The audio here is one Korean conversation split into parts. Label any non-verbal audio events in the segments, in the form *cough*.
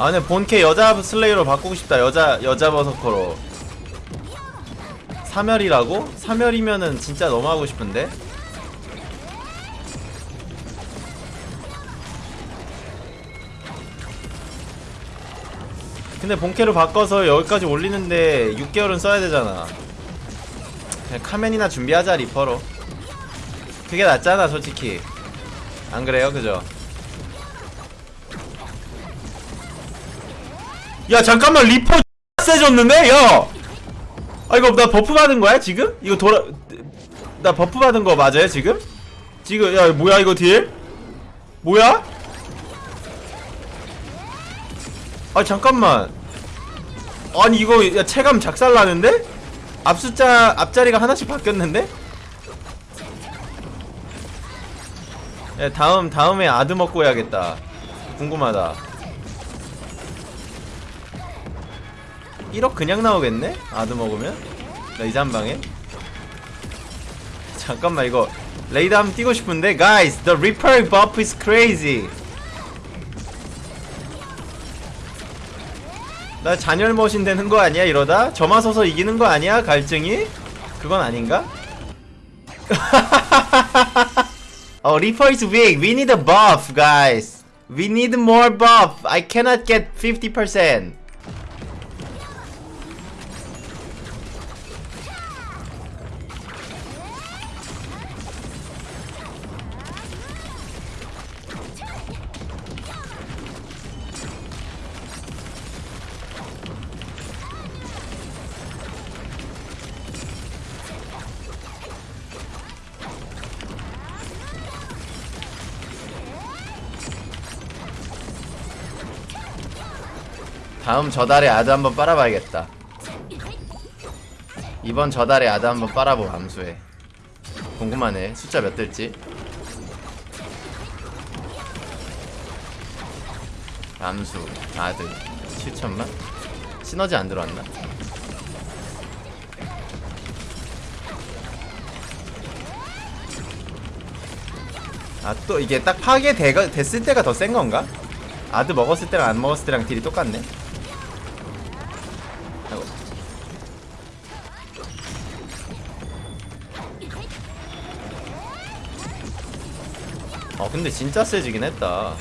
아 근데 본캐 여자 슬레이로 바꾸고 싶다. 여자 여자 버서커로. 사멸이라고? 사멸이면은 진짜 너무 하고 싶은데? 근데 본캐로 바꿔서 여기까지 올리는데 6개월은 써야 되잖아. 그냥 카멘이나 준비하자 리퍼로. 그게 낫잖아 솔직히. 안 그래요? 그죠? 야 잠깐만 리퍼 *laughs* 세졌는데? 야! 아 이거 나 buff 받은 거야 지금? 이거 돌아 나 buff 받은 거 맞아요 지금? 지금 야 뭐야 이거 딜? 뭐야? 아 잠깐만 아니 이거 야 체감 작살나는데? 앞숫자 앞자리가 하나씩 바뀌었는데? 야 다음 다음에 아드 먹고 해야겠다 궁금하다 1억 그냥 나오겠네? 아드 먹으면? raid 한 방에? 잠깐만 이거 raid 한번 뛰고 싶은데 Guys, the Reaper buff is crazy 나 잔열 머신 되는 거 아니야 이러다? 저만 서서 이기는 거 아니야 갈증이? 그건 아닌가? oh, Reaper is weak. We need a buff, guys. We need more buff. I cannot get 50%. 다음 저달에 아드 한번 빨아봐야겠다. 이번 저달에 아드 한번 빨아보 암수해. 궁금하네. 숫자 몇 들지? 암수, 아드, 7천만? 시너지 안 들어왔나? 아 또 이게 딱 파괴 대가, 됐을 때가 더 센 건가? 아드 먹었을 때랑 안 먹었을 때랑 딜이 똑같네. 어 근데 진짜 세지긴 했다.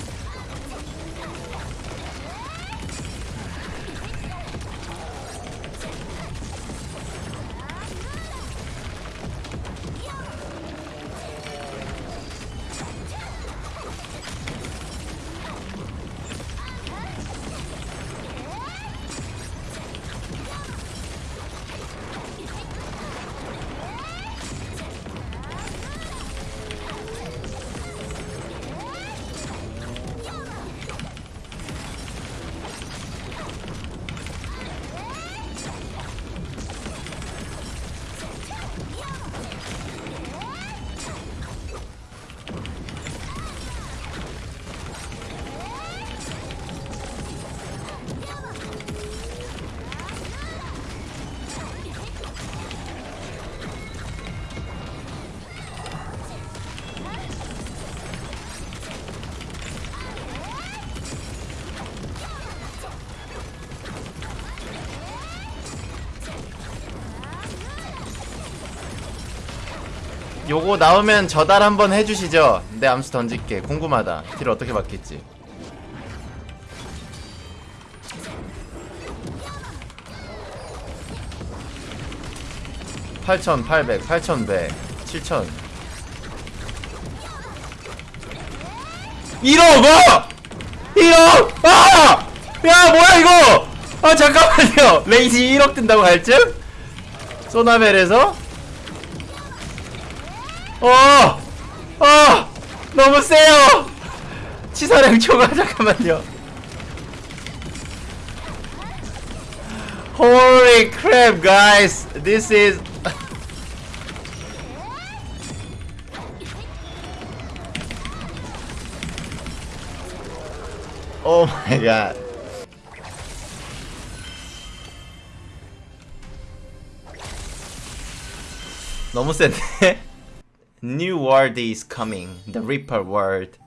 요거 나오면 저달 한번 해주시죠. 내 암수 던질게. 궁금하다. 딜 어떻게 받겠지? (8,800) (8,100) (7,000) 1억 뭐! 1억! 아! 야 뭐야 이거! 아 잠깐만요 레이지 1억 뜬다고 갈증? 소나벨에서? 어! 어! 너무 세요! 치사량 초과 잠깐만요. Holy crap, guys! This is. oh my god. 너무 센데? New world is coming. The Reaper world.